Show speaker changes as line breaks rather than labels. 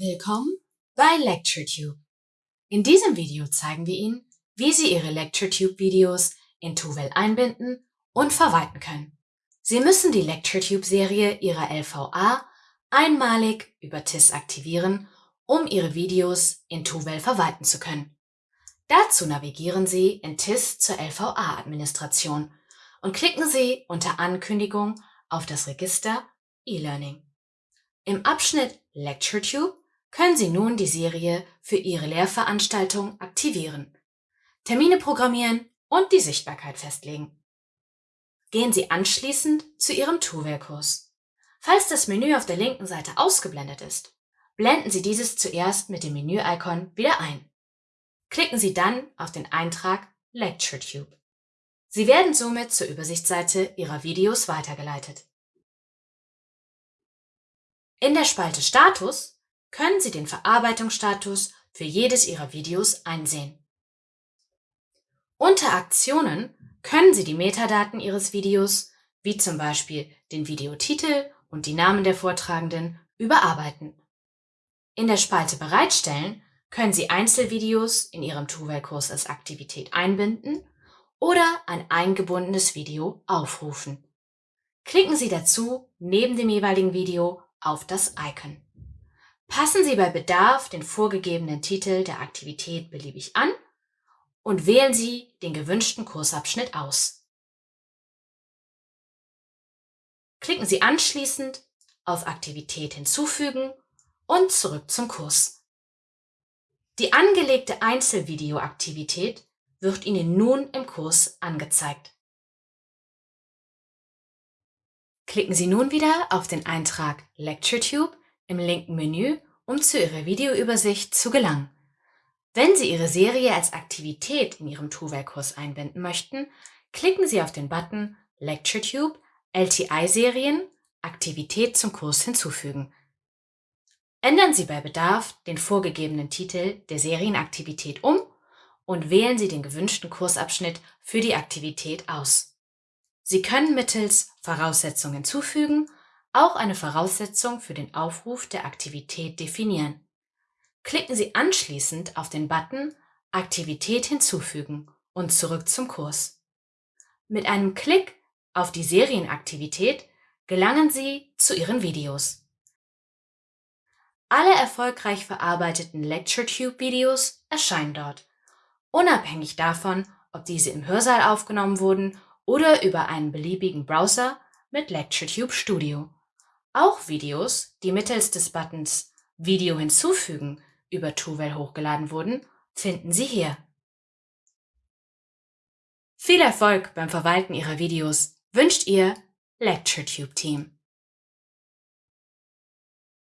Willkommen bei LectureTube. In diesem Video zeigen wir Ihnen, wie Sie Ihre LectureTube-Videos in Tuvel einbinden und verwalten können. Sie müssen die LectureTube-Serie Ihrer LVA einmalig über TIS aktivieren, um Ihre Videos in Tuvel verwalten zu können. Dazu navigieren Sie in TIS zur LVA-Administration und klicken Sie unter Ankündigung auf das Register E-Learning. Im Abschnitt LectureTube können Sie nun die Serie für Ihre Lehrveranstaltung aktivieren, Termine programmieren und die Sichtbarkeit festlegen. Gehen Sie anschließend zu Ihrem Tuvel-Kurs. Falls das Menü auf der linken Seite ausgeblendet ist, blenden Sie dieses zuerst mit dem Menü-Icon wieder ein. Klicken Sie dann auf den Eintrag LectureTube. Sie werden somit zur Übersichtsseite Ihrer Videos weitergeleitet. In der Spalte Status können Sie den Verarbeitungsstatus für jedes Ihrer Videos einsehen. Unter Aktionen können Sie die Metadaten Ihres Videos, wie zum Beispiel den Videotitel und die Namen der Vortragenden, überarbeiten. In der Spalte Bereitstellen können Sie Einzelvideos in Ihrem Tuvel-Kurs als Aktivität einbinden oder ein eingebundenes Video aufrufen. Klicken Sie dazu neben dem jeweiligen Video auf das Icon. Passen Sie bei Bedarf den vorgegebenen Titel der Aktivität beliebig an und wählen Sie den gewünschten Kursabschnitt aus. Klicken Sie anschließend auf Aktivität hinzufügen und zurück zum Kurs. Die angelegte Einzelvideoaktivität wird Ihnen nun im Kurs angezeigt. Klicken Sie nun wieder auf den Eintrag LectureTube im linken Menü, um zu Ihrer Videoübersicht zu gelangen. Wenn Sie Ihre Serie als Aktivität in Ihrem Tuvel-Kurs einbinden möchten, klicken Sie auf den Button LectureTube LTI-Serien Aktivität zum Kurs hinzufügen. Ändern Sie bei Bedarf den vorgegebenen Titel der Serienaktivität um und wählen Sie den gewünschten Kursabschnitt für die Aktivität aus. Sie können mittels Voraussetzungen hinzufügen auch eine Voraussetzung für den Aufruf der Aktivität definieren. Klicken Sie anschließend auf den Button Aktivität hinzufügen und zurück zum Kurs. Mit einem Klick auf die Serienaktivität gelangen Sie zu Ihren Videos. Alle erfolgreich verarbeiteten LectureTube-Videos erscheinen dort, unabhängig davon, ob diese im Hörsaal aufgenommen wurden oder über einen beliebigen Browser mit LectureTube Studio. Auch Videos, die mittels des Buttons Video hinzufügen über Tuvel hochgeladen wurden, finden Sie hier. Viel Erfolg beim Verwalten Ihrer Videos wünscht Ihr LectureTube Team.